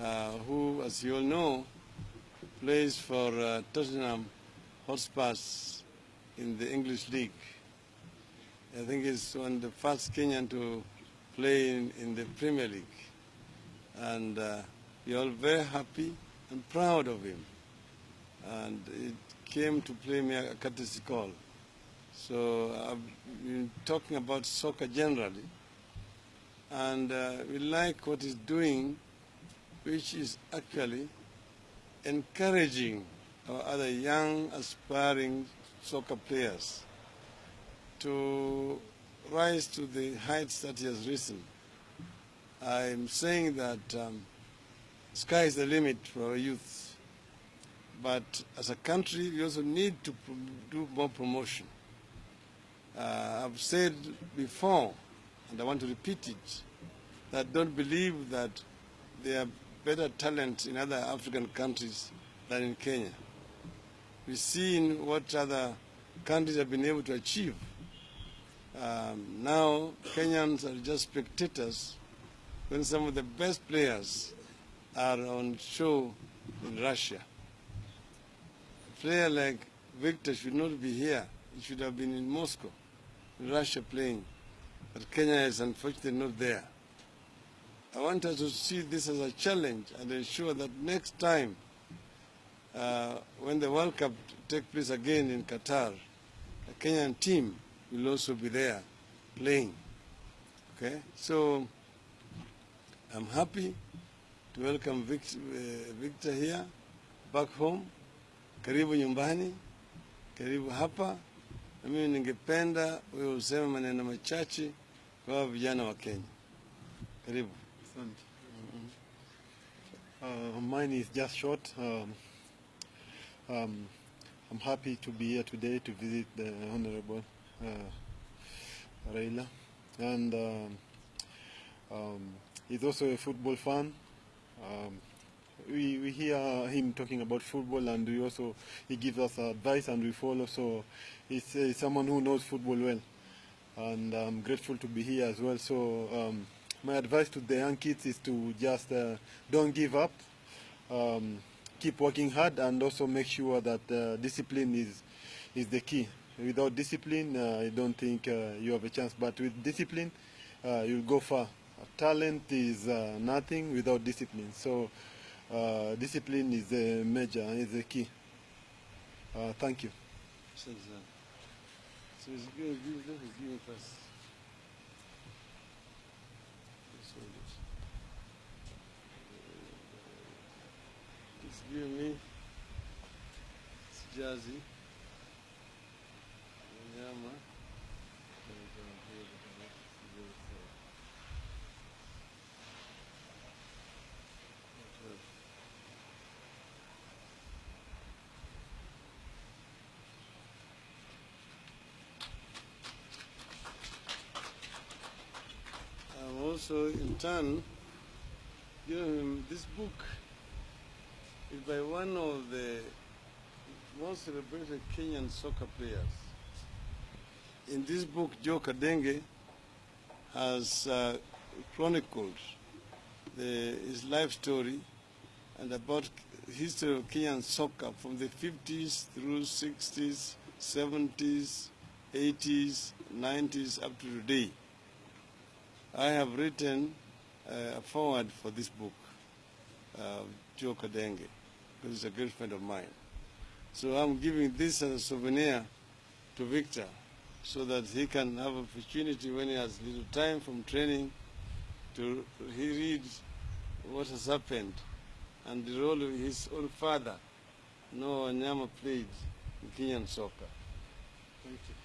uh, who, as you all know, plays for uh, Tottenham Hotspurs in the English League. I think he's one of the first Kenyan to play in, in the Premier League. And uh, we're all very happy and proud of him. And it came to play me a courtesy call. So I've been talking about soccer generally. And uh, we like what he's doing, which is actually encouraging our other young, aspiring soccer players to rise to the heights that he has risen. I'm saying that um, sky is the limit for our youth. But as a country, we also need to do more promotion. Uh, I've said before, and I want to repeat it, that don't believe that there are better talent in other African countries than in Kenya. We've seen what other countries have been able to achieve. Um, now, Kenyans are just spectators when some of the best players are on show in Russia. A player like Victor should not be here. He should have been in Moscow, in Russia playing. But Kenya is unfortunately not there. I want us to see this as a challenge and ensure that next time uh, when the World Cup takes place again in Qatar, a Kenyan team will also be there playing. Okay, so I'm happy to welcome uh, Victor here back home. Karibu nyumbani, karibu hapa. Na mimi ningependa wewe useme maneno machache kwa vijana wa Kenya. Karibu. Asante. Uh, mine is just short. Um, um, I'm happy to be here today to visit the Honorable uh, Raila. And um, um, he's also a football fan. Um, we, we hear him talking about football and we also he gives us advice and we follow. So he's, uh, someone who knows football well. And I'm grateful to be here as well. So um, my advice to the young kids is to just uh, don't give up. Um, keep working hard and also make sure that uh, discipline is is the key. Without discipline, uh, I don't think uh, you have a chance. But with discipline, uh, you'll go far. Talent is uh, nothing without discipline. So discipline is the major, is the key. Thank you. It's, uh, so it's good, good, giving first. This one is- It's giving me Sijazi, Wanyama. I'm also in turn giving him this book is by one of the most celebrated Kenyan soccer players. In this book, Joe Kadenge has uh, chronicled the, his life story and about history of Kenyan soccer from the 50s through 60s, 70s, 80s, 90s up to today. I have written uh, a forward for this book, uh, Joe Kadenge, because he's a great friend of mine. So I'm giving this as a souvenir to Victor so that he can have opportunity when he has little time from training to he read what has happened and the role of his own father, Noah Wanyama, played in Kenyan soccer. Thank you.